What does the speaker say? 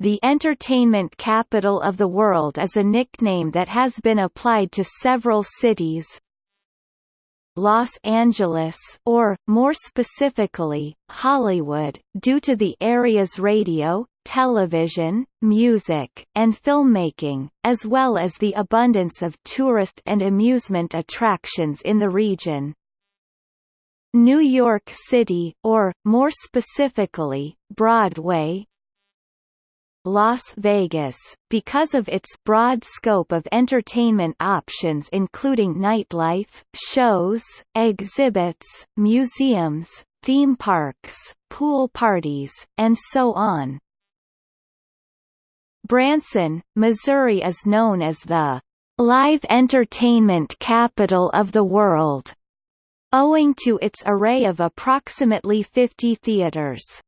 the entertainment capital of the world is a nickname that has been applied to several cities, Los Angeles or, more specifically, Hollywood, due to the area's radio, television, music, and filmmaking, as well as the abundance of tourist and amusement attractions in the region. New York City or, more specifically, Broadway, Las Vegas, because of its broad scope of entertainment options including nightlife, shows, exhibits, museums, theme parks, pool parties, and so on. Branson, Missouri is known as the live entertainment capital of the world, owing to its array of approximately 50 theaters.